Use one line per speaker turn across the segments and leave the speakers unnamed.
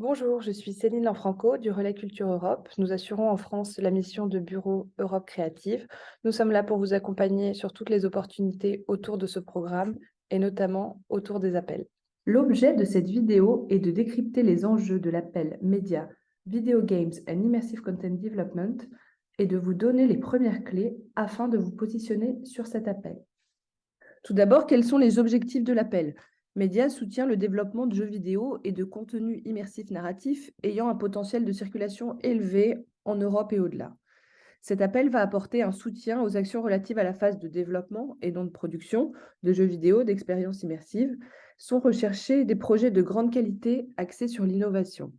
Bonjour, je suis Céline Lanfranco du Relais Culture Europe. Nous assurons en France la mission de Bureau Europe Créative. Nous sommes là pour vous accompagner sur toutes les opportunités autour de ce programme et notamment autour des appels. L'objet de cette vidéo est de décrypter les enjeux de l'appel média Video Games and Immersive Content Development et de vous donner les premières clés afin de vous positionner sur cet appel. Tout d'abord, quels sont les objectifs de l'appel? Média soutient le développement de jeux vidéo et de contenus immersifs narratifs ayant un potentiel de circulation élevé en Europe et au-delà. Cet appel va apporter un soutien aux actions relatives à la phase de développement et non de production de jeux vidéo, d'expériences immersives. Sont recherchés des projets de grande qualité axés sur l'innovation.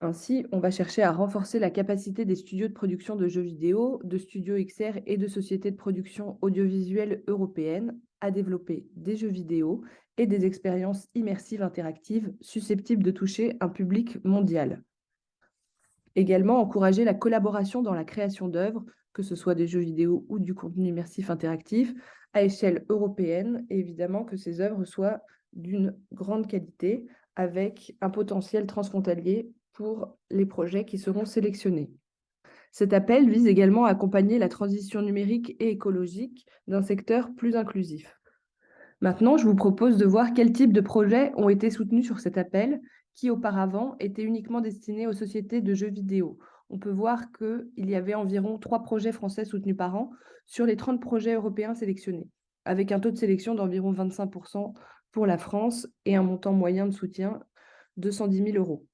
Ainsi, on va chercher à renforcer la capacité des studios de production de jeux vidéo, de studios XR et de sociétés de production audiovisuelle européennes à développer des jeux vidéo et des expériences immersives interactives susceptibles de toucher un public mondial. Également, encourager la collaboration dans la création d'œuvres, que ce soit des jeux vidéo ou du contenu immersif interactif, à échelle européenne, et évidemment que ces œuvres soient d'une grande qualité, avec un potentiel transfrontalier pour les projets qui seront sélectionnés. Cet appel vise également à accompagner la transition numérique et écologique d'un secteur plus inclusif. Maintenant, je vous propose de voir quels types de projets ont été soutenus sur cet appel, qui auparavant était uniquement destiné aux sociétés de jeux vidéo. On peut voir qu'il y avait environ trois projets français soutenus par an sur les 30 projets européens sélectionnés, avec un taux de sélection d'environ 25% pour la France et un montant moyen de soutien de 110 000 euros.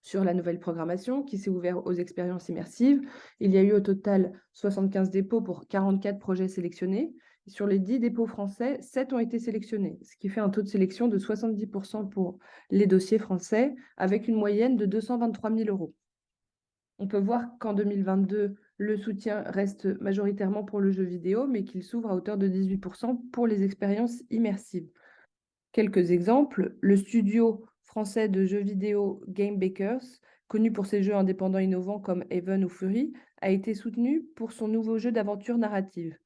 Sur la nouvelle programmation qui s'est ouverte aux expériences immersives, il y a eu au total 75 dépôts pour 44 projets sélectionnés, sur les 10 dépôts français, 7 ont été sélectionnés, ce qui fait un taux de sélection de 70% pour les dossiers français, avec une moyenne de 223 000 euros. On peut voir qu'en 2022, le soutien reste majoritairement pour le jeu vidéo, mais qu'il s'ouvre à hauteur de 18% pour les expériences immersives. Quelques exemples, le studio français de jeux vidéo Game Bakers, connu pour ses jeux indépendants innovants comme Even ou Fury, a été soutenu pour son nouveau jeu d'aventure narrative.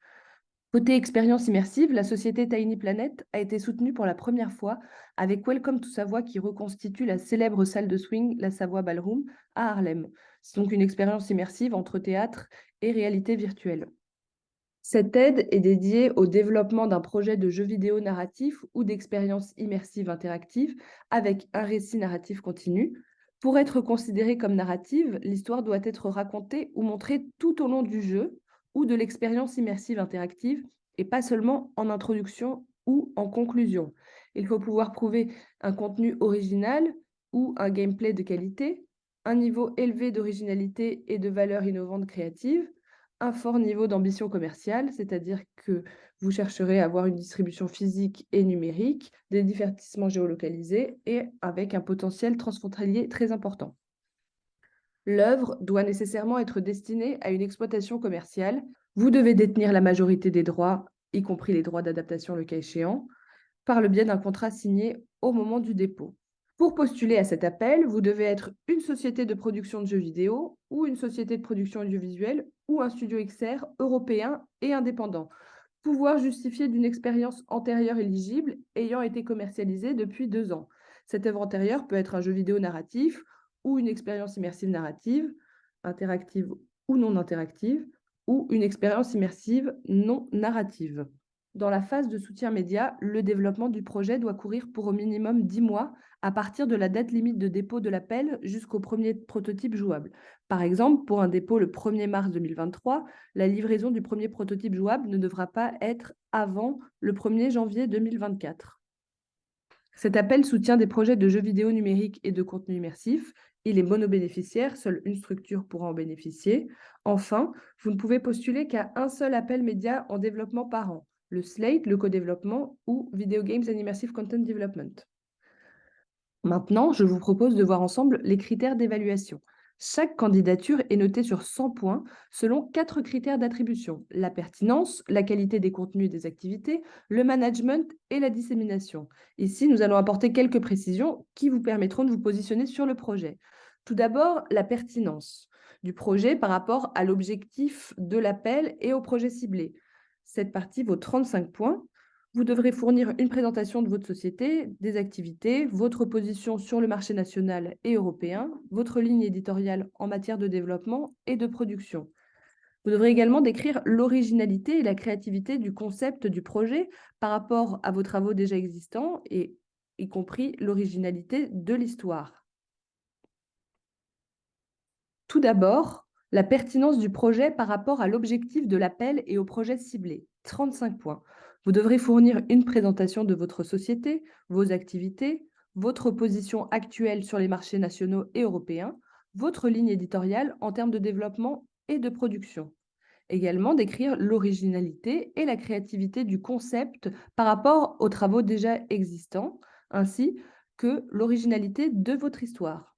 Côté expérience immersive, la société Tiny Planet a été soutenue pour la première fois avec Welcome to Savoie qui reconstitue la célèbre salle de swing, la Savoie Ballroom, à Harlem. C'est donc une expérience immersive entre théâtre et réalité virtuelle. Cette aide est dédiée au développement d'un projet de jeu vidéo narratif ou d'expérience immersive interactive avec un récit narratif continu. Pour être considérée comme narrative, l'histoire doit être racontée ou montrée tout au long du jeu, ou de l'expérience immersive interactive et pas seulement en introduction ou en conclusion. Il faut pouvoir prouver un contenu original ou un gameplay de qualité, un niveau élevé d'originalité et de valeur innovante créative, un fort niveau d'ambition commerciale, c'est-à-dire que vous chercherez à avoir une distribution physique et numérique, des divertissements géolocalisés et avec un potentiel transfrontalier très important l'œuvre doit nécessairement être destinée à une exploitation commerciale. Vous devez détenir la majorité des droits, y compris les droits d'adaptation le cas échéant, par le biais d'un contrat signé au moment du dépôt. Pour postuler à cet appel, vous devez être une société de production de jeux vidéo ou une société de production audiovisuelle ou un studio XR européen et indépendant. Pouvoir justifier d'une expérience antérieure éligible ayant été commercialisée depuis deux ans. Cette œuvre antérieure peut être un jeu vidéo narratif ou une expérience immersive narrative, interactive ou non interactive, ou une expérience immersive non narrative. Dans la phase de soutien média, le développement du projet doit courir pour au minimum 10 mois à partir de la date limite de dépôt de l'appel jusqu'au premier prototype jouable. Par exemple, pour un dépôt le 1er mars 2023, la livraison du premier prototype jouable ne devra pas être avant le 1er janvier 2024. Cet appel soutient des projets de jeux vidéo numériques et de contenu immersif il est monobénéficiaire, seule une structure pourra en bénéficier. Enfin, vous ne pouvez postuler qu'à un seul appel média en développement par an, le SLATE, le co-développement ou Video Games and Immersive Content Development. Maintenant, je vous propose de voir ensemble les critères d'évaluation. Chaque candidature est notée sur 100 points selon quatre critères d'attribution. La pertinence, la qualité des contenus et des activités, le management et la dissémination. Ici, nous allons apporter quelques précisions qui vous permettront de vous positionner sur le projet. Tout d'abord, la pertinence du projet par rapport à l'objectif de l'appel et au projet ciblé. Cette partie vaut 35 points. Vous devrez fournir une présentation de votre société, des activités, votre position sur le marché national et européen, votre ligne éditoriale en matière de développement et de production. Vous devrez également décrire l'originalité et la créativité du concept du projet par rapport à vos travaux déjà existants et y compris l'originalité de l'histoire. Tout d'abord, la pertinence du projet par rapport à l'objectif de l'appel et au projet ciblé. 35 points. Vous devrez fournir une présentation de votre société, vos activités, votre position actuelle sur les marchés nationaux et européens, votre ligne éditoriale en termes de développement et de production. Également, décrire l'originalité et la créativité du concept par rapport aux travaux déjà existants, ainsi que l'originalité de votre histoire.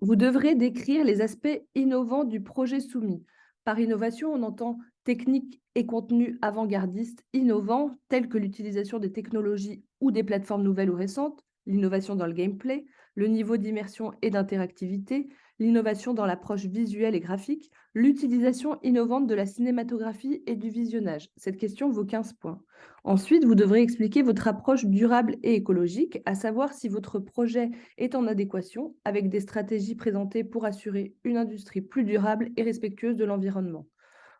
Vous devrez décrire les aspects innovants du projet soumis. Par innovation, on entend techniques et contenus avant-gardistes innovants, tels que l'utilisation des technologies ou des plateformes nouvelles ou récentes, l'innovation dans le gameplay, le niveau d'immersion et d'interactivité, l'innovation dans l'approche visuelle et graphique, l'utilisation innovante de la cinématographie et du visionnage. Cette question vaut 15 points. Ensuite, vous devrez expliquer votre approche durable et écologique, à savoir si votre projet est en adéquation avec des stratégies présentées pour assurer une industrie plus durable et respectueuse de l'environnement.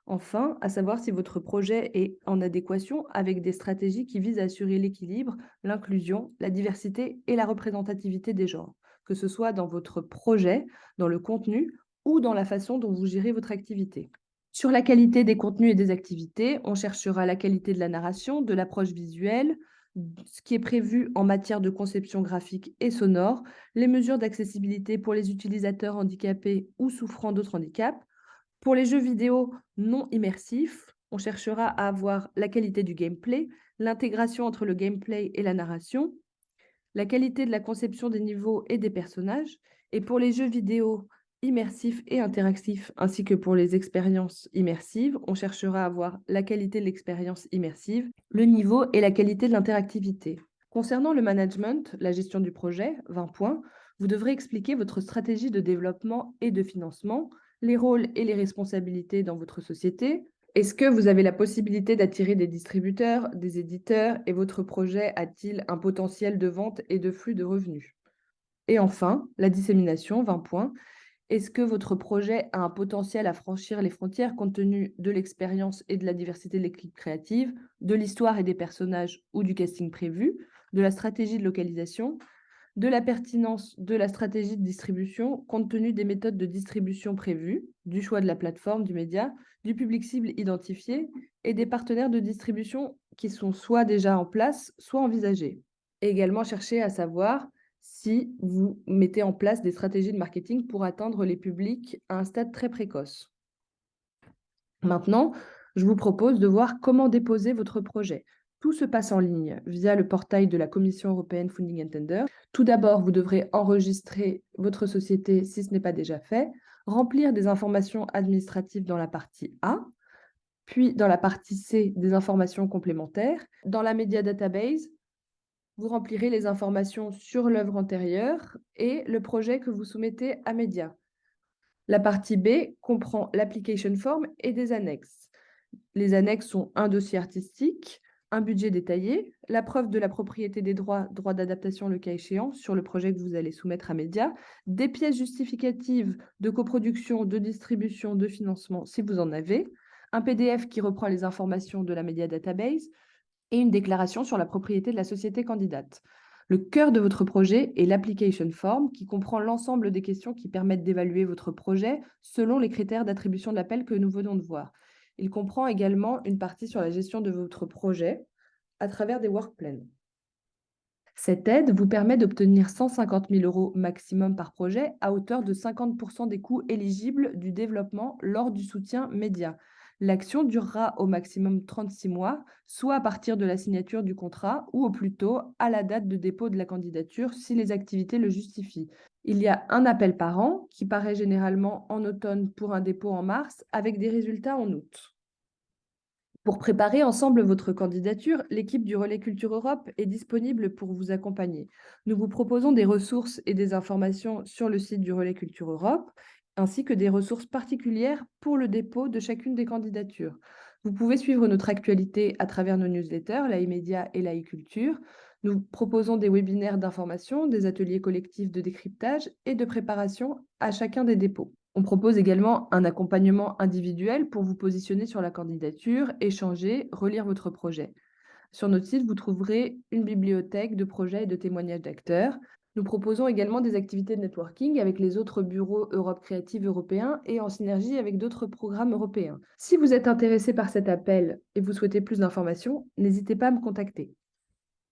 Enfin, à savoir si votre projet est en adéquation avec des stratégies qui visent à assurer l'équilibre, l'inclusion, la diversité et la représentativité des genres, que ce soit dans votre projet, dans le contenu ou dans la façon dont vous gérez votre activité. Sur la qualité des contenus et des activités, on cherchera la qualité de la narration, de l'approche visuelle, ce qui est prévu en matière de conception graphique et sonore, les mesures d'accessibilité pour les utilisateurs handicapés ou souffrant d'autres handicaps, pour les jeux vidéo non immersifs, on cherchera à avoir la qualité du gameplay, l'intégration entre le gameplay et la narration, la qualité de la conception des niveaux et des personnages, et pour les jeux vidéo immersifs et interactifs, ainsi que pour les expériences immersives, on cherchera à avoir la qualité de l'expérience immersive, le niveau et la qualité de l'interactivité. Concernant le management, la gestion du projet, 20 points, vous devrez expliquer votre stratégie de développement et de financement, les rôles et les responsabilités dans votre société Est-ce que vous avez la possibilité d'attirer des distributeurs, des éditeurs et votre projet a-t-il un potentiel de vente et de flux de revenus? Et enfin, la dissémination, 20 points. Est-ce que votre projet a un potentiel à franchir les frontières compte tenu de l'expérience et de la diversité de l'équipe créative, de l'histoire et des personnages ou du casting prévu, de la stratégie de localisation, de la pertinence de la stratégie de distribution compte tenu des méthodes de distribution prévues, du choix de la plateforme, du média, du public cible identifié et des partenaires de distribution qui sont soit déjà en place, soit envisagés. Également chercher à savoir si vous mettez en place des stratégies de marketing pour atteindre les publics à un stade très précoce. Maintenant, je vous propose de voir comment déposer votre projet. Tout se passe en ligne via le portail de la Commission européenne Funding and Tender. Tout d'abord, vous devrez enregistrer votre société si ce n'est pas déjà fait, remplir des informations administratives dans la partie A, puis dans la partie C, des informations complémentaires. Dans la Media Database, vous remplirez les informations sur l'œuvre antérieure et le projet que vous soumettez à Media. La partie B comprend l'application form et des annexes. Les annexes sont un dossier artistique, un budget détaillé, la preuve de la propriété des droits, droits d'adaptation le cas échéant, sur le projet que vous allez soumettre à Média, des pièces justificatives de coproduction, de distribution, de financement, si vous en avez, un PDF qui reprend les informations de la Media Database et une déclaration sur la propriété de la société candidate. Le cœur de votre projet est l'application form qui comprend l'ensemble des questions qui permettent d'évaluer votre projet selon les critères d'attribution de l'appel que nous venons de voir. Il comprend également une partie sur la gestion de votre projet à travers des work plans. Cette aide vous permet d'obtenir 150 000 euros maximum par projet à hauteur de 50% des coûts éligibles du développement lors du soutien média. L'action durera au maximum 36 mois, soit à partir de la signature du contrat ou au plus tôt à la date de dépôt de la candidature si les activités le justifient. Il y a un appel par an qui paraît généralement en automne pour un dépôt en mars avec des résultats en août. Pour préparer ensemble votre candidature, l'équipe du Relais Culture Europe est disponible pour vous accompagner. Nous vous proposons des ressources et des informations sur le site du Relais Culture Europe, ainsi que des ressources particulières pour le dépôt de chacune des candidatures. Vous pouvez suivre notre actualité à travers nos newsletters, la e-média et la e-culture. Nous proposons des webinaires d'information, des ateliers collectifs de décryptage et de préparation à chacun des dépôts. On propose également un accompagnement individuel pour vous positionner sur la candidature, échanger, relire votre projet. Sur notre site, vous trouverez une bibliothèque de projets et de témoignages d'acteurs. Nous proposons également des activités de networking avec les autres bureaux Europe Créative européens et en synergie avec d'autres programmes européens. Si vous êtes intéressé par cet appel et vous souhaitez plus d'informations, n'hésitez pas à me contacter.